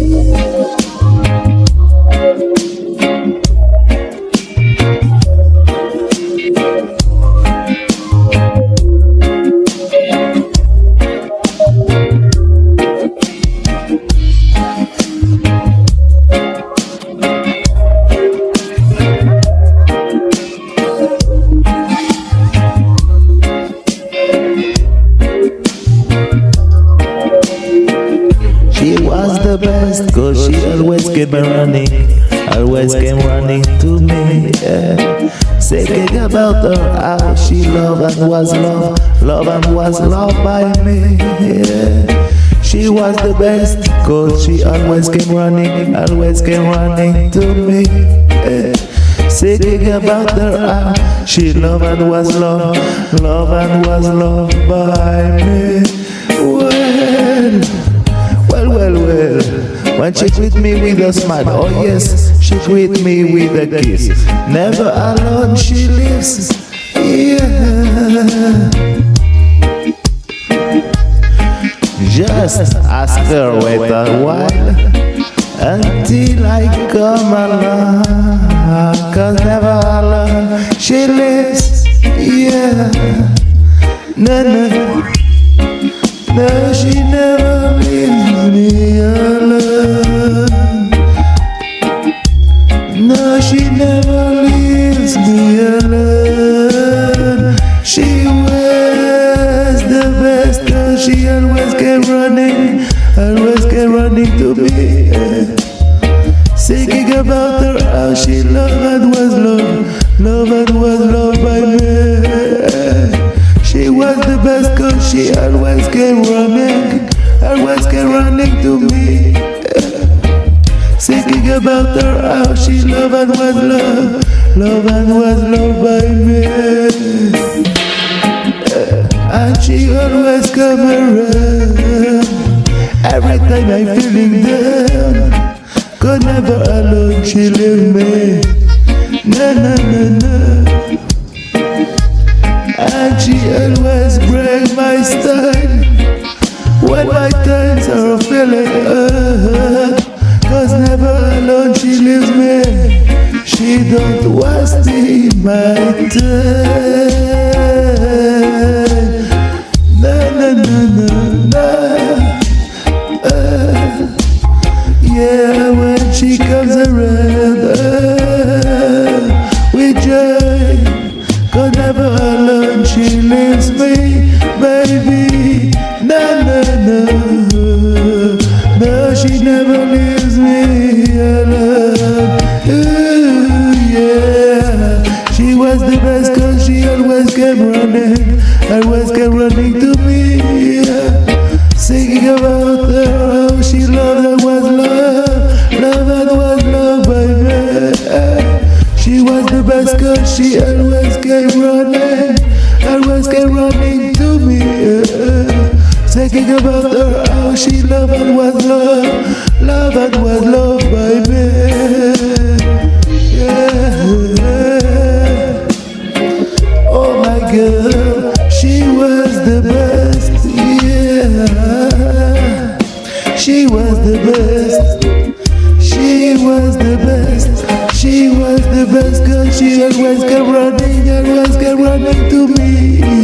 She the best, cause she always came running, always came running to me. Yeah. Thinking about her, how she loved and was loved, loved and was loved by me. Yeah. She was the best, cause she always came running, always came running to me. Yeah. Thinking about her, how she loved and was loved, loved and was loved by me. Well, well, well. When she greet me with a smile, oh yes, she greet me with a kiss. Never alone she lives, yeah. Just ask her wait a while until I come along. Cause never alone she lives, yeah. No, no. No, she never She was the best, she always came running, always came running to me. Thinking about her, how she loved and was loved, loved and was loved by me. She was the best cause she always came running, always came running to me. Thinking about her, how she loved and was loved, loved and was loved by me. And she always come around every time I'm feeling down. Could never alone she leave me. No, no, no, no. And she always break my style When my times are feeling hurt Cause never alone she leaves me She don't waste my time Yeah, when she comes around We joy Cause never alone she leaves me, baby. No, no, no. No, she never leaves me alone. Ooh, yeah. She was the best cause she always came running, always came running to me. Singing about her, how she loved and was loved, loved and was loved by me. She was the best girl, she always came running, always came running to me. Thinking about her, how she loved and was loved, loved and was loved by me. Yeah. Oh my was the best, yeah. She was the best. She was the best, she was the best Cause she always kept running, always kept running to me,